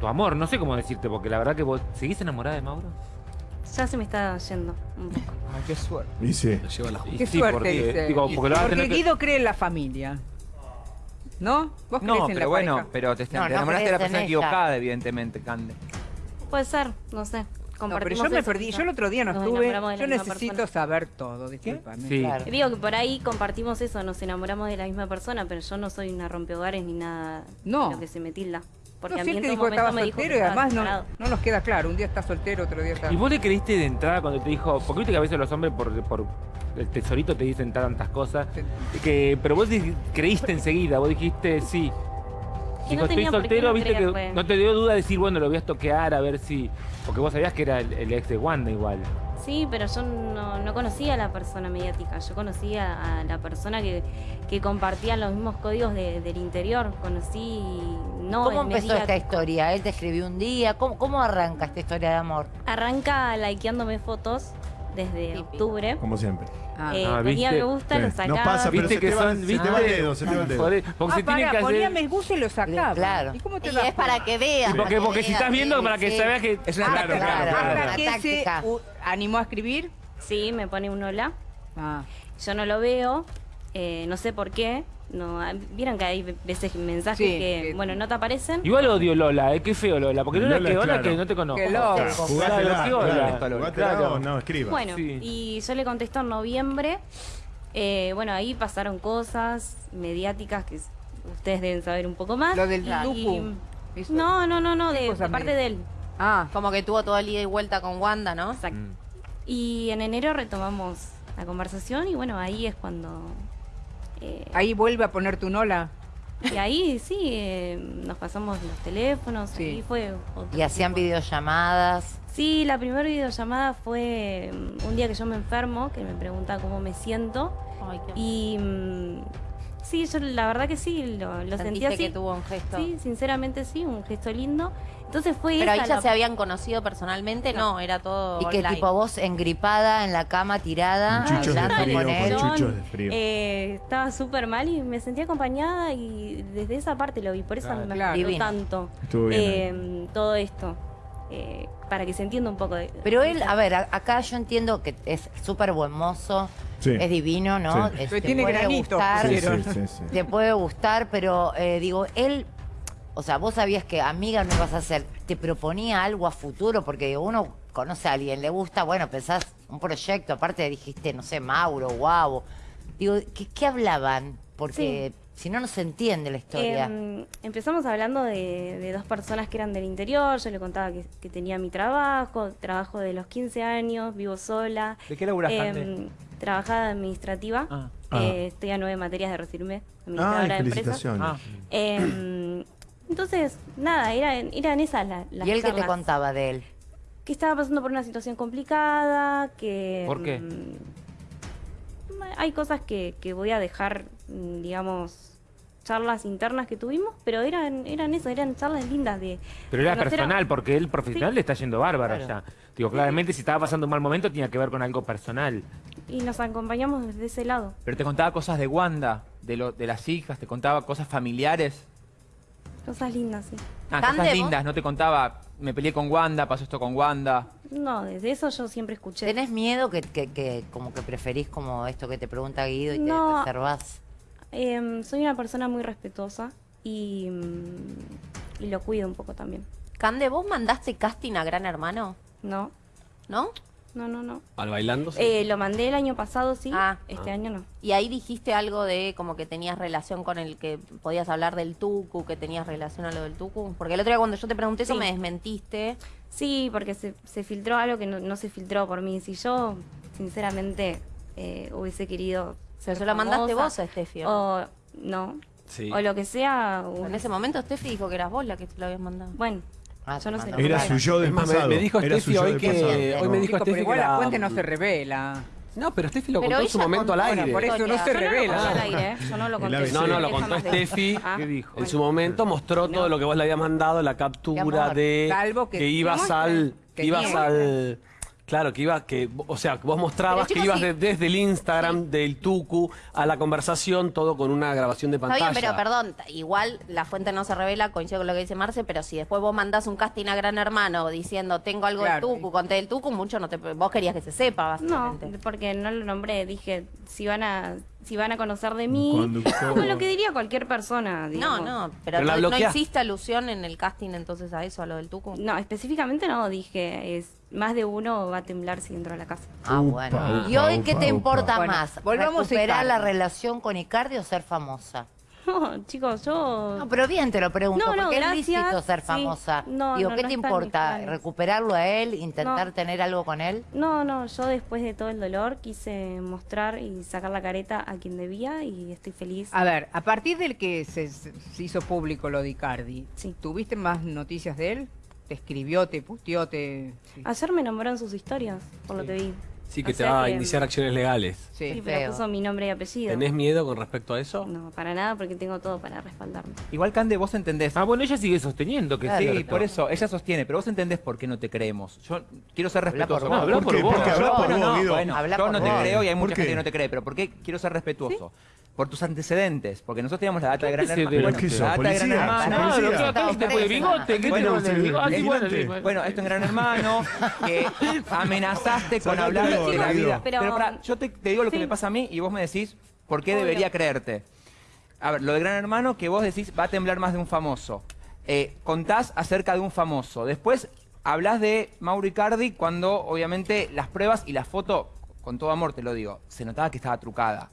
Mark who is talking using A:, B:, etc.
A: tu amor, no sé cómo decirte, porque la verdad que vos seguís enamorada de Mauro.
B: Ya se me está yendo un poco.
C: Ay, qué suerte.
D: Y sí.
A: Y
E: Qué
A: sí,
E: suerte,
A: porque,
E: dice.
A: digo, porque lo que-
E: Guido cree en la familia. ¿No? ¿Vos crees
C: No,
E: en la
C: pero bueno,
E: pareja?
C: pero te, te
F: No, no
C: enamoraste de la persona equivocada, evidentemente, Cande.
B: Puede ser, no sé.
E: No, pero yo me perdí. Yo el otro día no
B: Nos
E: estuve.
B: enamoramos de la
E: Yo necesito
B: persona.
E: saber todo, discúlpame.
A: Sí.
F: Claro.
B: Digo que por ahí compartimos eso, nos enamoramos de la misma persona, pero yo no soy una rompehogares ni nada
E: No.
B: de lo que se me tilda. Porque
E: No,
B: a
E: sí,
B: mí
E: él
B: en
E: te dijo que estaba
B: que
E: soltero y además no, nos queda claro. Un día está soltero, otro día está...
A: ¿Y vos le creíste de entrada cuando te dijo, porque viste que a veces los hombres por, por el tesorito te dicen tantas cosas,
E: Sí.
A: que, pero vos creíste enseguida, vos dijiste sí.
B: Que
A: Dijo,
B: no
A: estoy
B: tenía por qué
A: soltero,
B: no
A: viste que
B: creerle.
A: no te dio duda de decir, bueno, lo voy a estoquear a ver si. Porque vos sabías que era el, el ex de Wanda igual.
B: Sí, pero yo no, no conocía a la persona mediática, yo conocía a la persona que, que compartía los mismos códigos de- del interior, conocí no
F: ¿Cómo empezó
B: mediático.
F: esta historia? Él te escribió un día. ¿Cómo, cómo arranca esta historia de amor?
B: Arranca likeándome fotos desde octubre.
D: Como siempre.
E: Ah.
B: Eh,
A: Ah,
B: ponía
A: ¿viste?
B: me gusta,
D: Sí.
B: lo sacaba.
D: pasa, pero
A: Viste
D: se
A: que
D: te
A: son,
D: se te
A: viste.
D: va el dedo, se te va el dedo.
A: Porque
E: Ah,
A: se tienen
E: pará,
A: que
E: ponía
A: hacer.
E: me gusta y lo sacaba.
F: Claro.
E: ¿Y cómo te
G: Y es para que veas.
A: Sí, porque, porque si estás viendo para que
F: Sí.
A: se vea que.
C: Es una
A: claro,
C: táctica.
A: claro, claro.
F: Claro.
E: ¿Hasta se animó a escribir?
B: Sí, me pone un hola.
E: Ah.
B: Yo no lo veo, eh, no sé por qué. No, ah, Vieron que hay veces mensajes
E: Sí,
B: que,
E: que-
B: bueno, no te aparecen.
A: Igual odio Lola, eh, qué feo Lola. Porque Lola,
D: Lola,
A: que
D: claro.
A: que no te conozco.
E: Qué loco.
D: Claro, no escriba.
B: Bueno,
A: Sí.
B: y yo le contesto en noviembre. Eh, bueno, ahí pasaron cosas mediáticas que ustedes deben saber un poco más.
E: Lo del
B: Y-. No, no, no, no,
E: ¿Qué
B: de, de parte de él.
E: Ah,
G: Como que tuvo toda el ida y vuelta con Wanda, ¿no?
B: Exacto.
A: Mm.
B: Y en enero retomamos la conversación y bueno, ahí es cuando... eh,
E: ahí vuelve a ponerte un hola.
B: Y ahí sí, eh, nos pasamos los teléfonos,
E: Sí.
B: ahí fue... otro
F: Y hacían
B: tipo
F: videollamadas.
B: Sí, la primera videollamada fue mm, un día que yo me enfermo, que me pregunta cómo me siento.
G: Ay, qué-
B: Y mm, sí, yo la verdad que sí, lo, lo sentí así.
G: que tuvo un gesto.
B: Sí, sinceramente sí, un gesto lindo. Entonces fue
G: Pero ahí ya
B: la-
G: se habían conocido personalmente, no, era todo
F: Y que tipo vos engripada en la cama tirada,
D: chuchos de frío,
F: con
D: con
F: él.
D: chuchos.
B: Yo,
D: de frío.
B: eh, estaba súper mal y me sentí acompañada y desde esa parte lo vi, por eso
A: Claro.
B: me
E: Claro.
B: tanto
D: Estuvo bien
B: eh, todo esto. eh, para que se entienda un poco de...
F: Pero él, a ver, a- acá yo entiendo que es súper buen mozo,
D: Sí.
F: es divino, ¿no?
D: Sí.
F: Es- te
E: tiene
F: puede
E: granitos,
F: gustar,
D: Sí,
E: pusieron.
D: sí, sí, sí.
F: te puede gustar, pero eh, digo, él, o sea, vos sabías que amiga no ibas a ser, te proponía algo a futuro, porque digo, uno conoce a alguien, le gusta, bueno, pensás un proyecto, aparte dijiste, no sé, Mauro, Guavo. Digo, ¿qué, qué hablaban? Porque si no, no se entiende la historia.
B: Em, empezamos hablando de, de dos personas que eran del interior. Yo le contaba que, que tenía mi trabajo, trabajo de los 15 años, vivo sola.
C: ¿De qué laburás,
B: Em,
C: Cande?
B: trabajada administrativa.
C: Ah.
B: Eh, estoy a nueve materias de recibirme,
D: Ay,
B: administradora de empresas.
D: felicitaciones.
C: Ah.
B: Entonces, nada, eran, eran esas la- las
F: ¿Y él qué te contaba de él?
B: Que estaba pasando por una situación complicada, que...
A: ¿Por qué?
B: mm, hay cosas que, que voy a dejar, mm, digamos, charlas internas que tuvimos, pero eran eran eso, eran charlas lindas de...
A: Pero era
B: a-
A: personal, porque él profesional
B: Sí.
A: le está yendo bárbaro
F: Claro.
A: ya. Digo, claramente si estaba pasando un mal momento tenía que ver con algo personal.
B: Y nos acompañamos desde ese lado.
C: Pero te contaba cosas de Wanda, de, lo, de las hijas, te contaba cosas familiares.
B: Cosas lindas, sí.
C: Ah, cosas
G: vos-
C: lindas, no te contaba, me peleé con Wanda, pasó esto con Wanda.
B: No, desde eso yo siempre escuché.
F: ¿Tenés miedo que, que, que como que preferís como esto que te pregunta Guido y
B: No.
F: te reservás?
B: Em, soy una persona muy respetuosa y, mm, y lo cuido un poco también.
G: Cande, ¿vos mandaste casting a Gran Hermano?
B: No,
G: ¿No?
B: No, no, no.
E: Ah,
H: ¿Al bailando?
B: Eh, lo mandé el año pasado, sí.
G: Ah.
B: este año no.
G: Y ahí dijiste algo de como que tenías relación con el que podías hablar del Tucu, que tenías relación a lo del Tucu. Porque el otro día cuando yo te pregunté eso me desmentiste.
B: Sí, porque se, se filtró algo que no, no se filtró por mí. Si yo, sinceramente, eh, hubiese querido.
G: Pero
B: ser
G: se lo mandaste vos a Steffi. ¿o no?
B: O no.
H: Sí.
B: O lo que sea.
G: En ese momento Steffi dijo que eras vos la que te lo habías mandado.
B: Bueno,
F: Ah,
B: Yo no sé.
D: Era su yo del
H: me-
D: pasado.
H: me dijo
D: Era
H: Steffi hoy que-
D: pasado.
H: hoy me dijo Steffi
E: igual
H: que
E: la
H: la-
E: fuente no se revela.
H: No, pero Steffi lo
G: Pero
H: contó en su momento al aire.
E: Por eso no se
B: Yo no lo
E: revela.
B: conté al aire, ¿eh? Yo no lo conté.
H: No, no, lo contó Steffi.
B: Ah,
A: ¿Qué dijo?
H: En su momento mostró todo lo que vos le habías mandado, la captura de
E: Salvo que-
H: ibas
E: ¿Qué
H: al que ibas al Claro, que iba, que, o sea, que vos mostrabas que ibas de- desde el Instagram del Tucu a la conversación, todo con una grabación de
G: Está
H: pantalla.
G: bien, pero perdón, igual la fuente no se revela, coincido con lo que dice Marce, pero si después vos mandás un casting a Gran Hermano diciendo tengo algo
E: Claro.
G: del Tucu, conté del Tucu, mucho no te... Vos querías que se sepa,
B: No,
G: básicamente.
B: porque no lo nombré. Dije, si van a, si van a conocer de mí. Como lo que diría cualquier persona.
G: No,
B: digamos.
G: no, pero, no, no hiciste alusión en el casting entonces a eso, a lo del Tucu.
B: No, específicamente no, dije, es más de uno va a temblar si entro a la casa.
F: Ah, bueno.
D: Upa,
F: ¿Y hoy
D: upa,
F: qué te
D: upa.
F: importa
E: Bueno,
F: más?
E: volvamos a
F: ¿Recuperar
E: Icardi.
F: la relación con Icardi o ser famosa?
B: No, chicos, yo...
F: No, pero bien te lo pregunto,
B: No, no,
F: porque
B: gracias,
F: es lícito ser
B: sí.
F: famosa.
B: No,
F: Digo,
B: no,
F: ¿qué
B: no
F: te importa? ¿Recuperarlo a él? ¿Intentar
B: No.
F: tener algo con él?
B: No, no, yo después de todo el dolor quise mostrar y sacar la careta a quien debía y estoy feliz.
E: A ver, a partir del que se, se hizo público lo de Icardi,
B: Sí.
E: ¿tuviste más noticias de él? ¿Te escribió, te puteó, te...? Sí.
B: Ayer me nombró en sus historias, por lo que vi.
H: Sí, que
B: O
H: te va a
B: que-
H: iniciar acciones legales.
E: Sí.
B: Sí, pero puso mi nombre y apellido.
H: ¿Tenés miedo con respecto a eso?
B: No, para nada, porque tengo todo para respaldarme.
C: Igual, Cande, vos entendés.
A: Ah, bueno, ella sigue sosteniendo que
F: Claro.
A: sí.
C: Sí, por eso, ella sostiene, pero vos entendés por qué no te creemos. Yo quiero ser
F: Habla por
C: respetuoso.
F: vos.
A: habla
D: ¿Por
A: por vos.
D: Porque habla por vos,
C: no,
D: Guido.
C: bueno,
F: Habla
C: yo
F: por
C: no te
F: vos.
C: creo y hay
D: ¿Por
C: mucha
D: qué?
C: gente que no te cree, pero ¿por qué quiero ser respetuoso? Por tus antecedentes, porque nosotros teníamos la data de Gran
A: ¿Qué se
C: Hermano. Bueno,
D: ¿Qué sos,
C: la data de Gran
D: policía?
C: Hermano.
D: ¿Sos policía?
A: lo que acá viste por el bigote, ¿qué
C: Bueno,
A: te bigote? Bueno, bueno.
C: Esto en Gran Hermano, que amenazaste con hablar de la vida. Pero- pará, yo te, te digo lo que
B: Sí.
C: me pasa a mí y vos me decís por qué
B: Obvio.
C: debería creerte. A ver, lo de Gran Hermano, que vos decís va a temblar más de un famoso. Eh, contás acerca de un famoso. Después hablas de Mauro Icardi cuando, obviamente, las pruebas y la foto, con todo amor te lo digo, se notaba que estaba trucada.